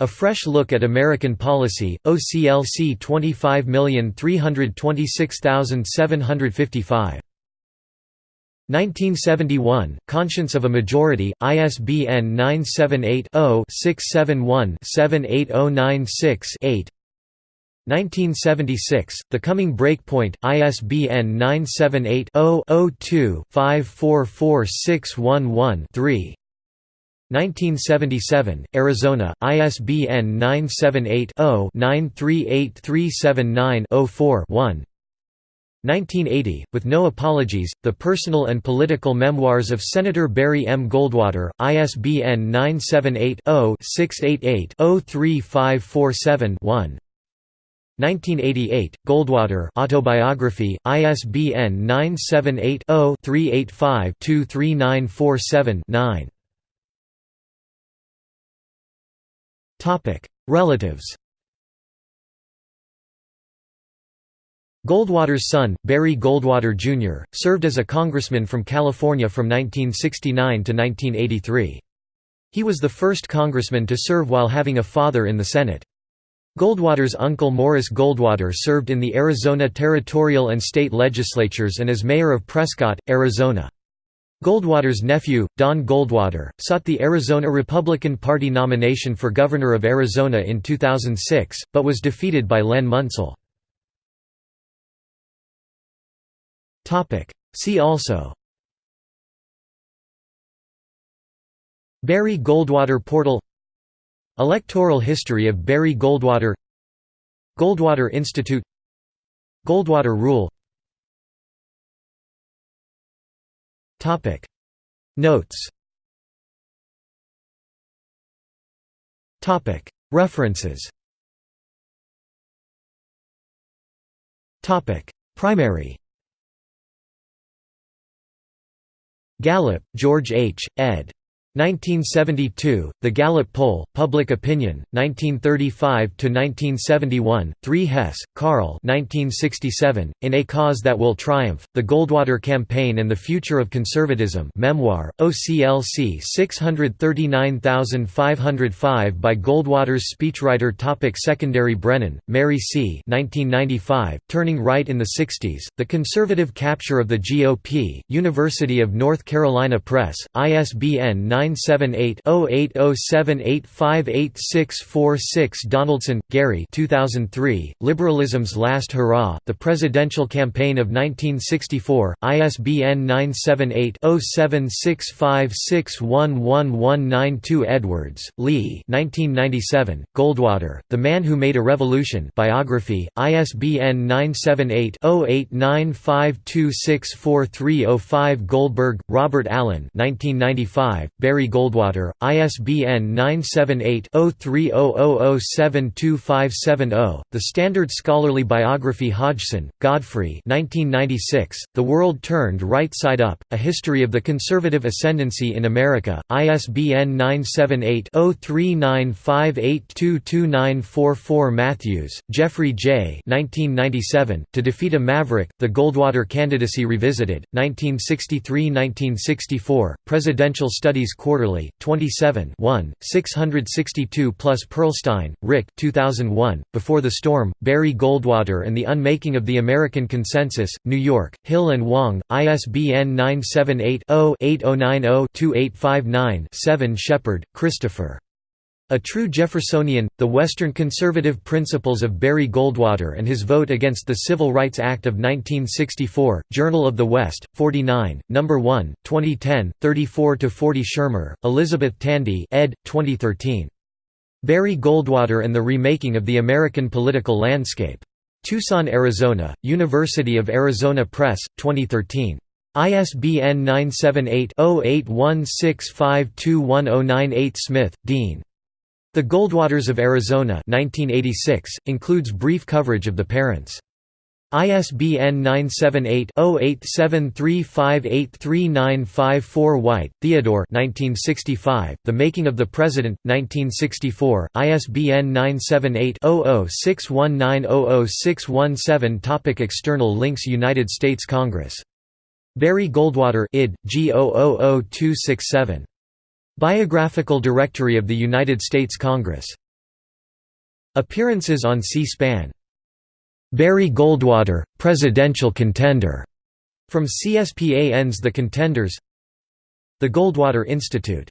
A: A Fresh Look at American Policy, OCLC 25326755 1971, Conscience of a Majority, ISBN 978-0-671-78096-8 1976, The Coming Breakpoint, ISBN 978-0-02-544611-3 1977, Arizona, ISBN 978 0 938379 4 1 1980, with no apologies, The Personal and Political Memoirs of Senator Barry M. Goldwater, ISBN 978-0-688-03547-1 1988, Goldwater Autobiography, ISBN 978-0-385-23947-9 Relatives Goldwater's son, Barry Goldwater, Jr., served as a congressman from California from 1969 to 1983. He was the first congressman to serve while having a father in the Senate. Goldwater's uncle Morris Goldwater served in the Arizona territorial and state legislatures and as mayor of Prescott, Arizona. Goldwater's nephew, Don Goldwater, sought the Arizona Republican Party nomination for governor of Arizona in 2006, but was defeated by Len Munsil. See also. Barry Goldwater Portal. Electoral history of Barry Goldwater. Goldwater Institute. Goldwater Rule. Notes. References. Primary Gallup, George H., ed. 1972, The Gallup Poll, Public Opinion, 1935–1971, 3 Hess, Karl 1967, In A Cause That Will Triumph, The Goldwater Campaign and the Future of Conservatism Memoir, OCLC 639505 by Goldwater's speechwriter topic Secondary Brennan, Mary C. 1995, Turning Right in the 60s, The Conservative Capture of the GOP, University of North Carolina Press, ISBN 9 978-0807858646 Donaldson, Gary 2003, Liberalism's Last Hurrah, The Presidential Campaign of 1964, ISBN 978-0765611192 Edwards, Lee 1997, Goldwater, The Man Who Made a Revolution biography, ISBN 978-0895264305 Goldberg, Robert Allen 1995, Barry Goldwater, ISBN 978-0300072570, The Standard Scholarly Biography Hodgson, Godfrey 1996, The World Turned Right Side Up, A History of the Conservative Ascendancy in America, ISBN 978-0395822944 Matthews, Jeffrey J. 1997, To Defeat a Maverick, The Goldwater Candidacy Revisited, 1963–1964, Presidential Studies Quarterly, 27 1, 662 plus Perlstein, Rick 2001, Before the Storm, Barry Goldwater and the Unmaking of the American Consensus, New York, Hill and Wang, ISBN 978-0-8090-2859-7 Shepard, Christopher. A True Jeffersonian, The Western Conservative Principles of Barry Goldwater and His Vote Against the Civil Rights Act of 1964, Journal of the West, 49, No. 1, 2010, 34–40 Shermer, Elizabeth Tandy ed. 2013. Barry Goldwater and the Remaking of the American Political Landscape. Tucson, Arizona, University of Arizona Press, 2013. ISBN 978 0816521098 Smith, Dean. The Goldwaters of Arizona 1986, includes brief coverage of the parents. ISBN 978-0873583954 White, Theodore 1965, The Making of the President, 1964, ISBN 978-0061900617 Topic External links United States Congress. Barry Goldwater id. G 000267 Biographical Directory of the United States Congress. Appearances on C-SPAN. Barry Goldwater, presidential contender. From CSPAN's The Contenders. The Goldwater Institute